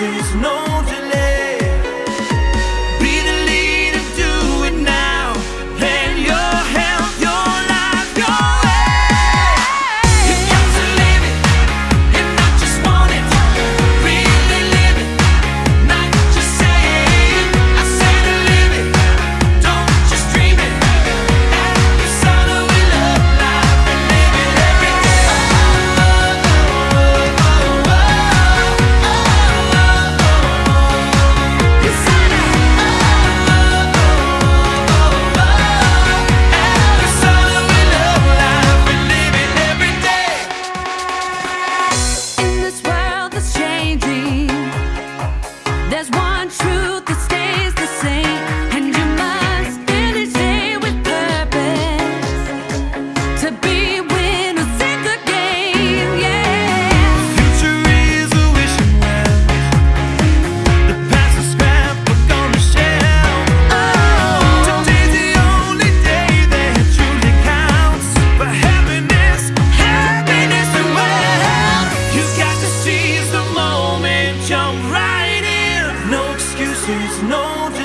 excuses, no in. No.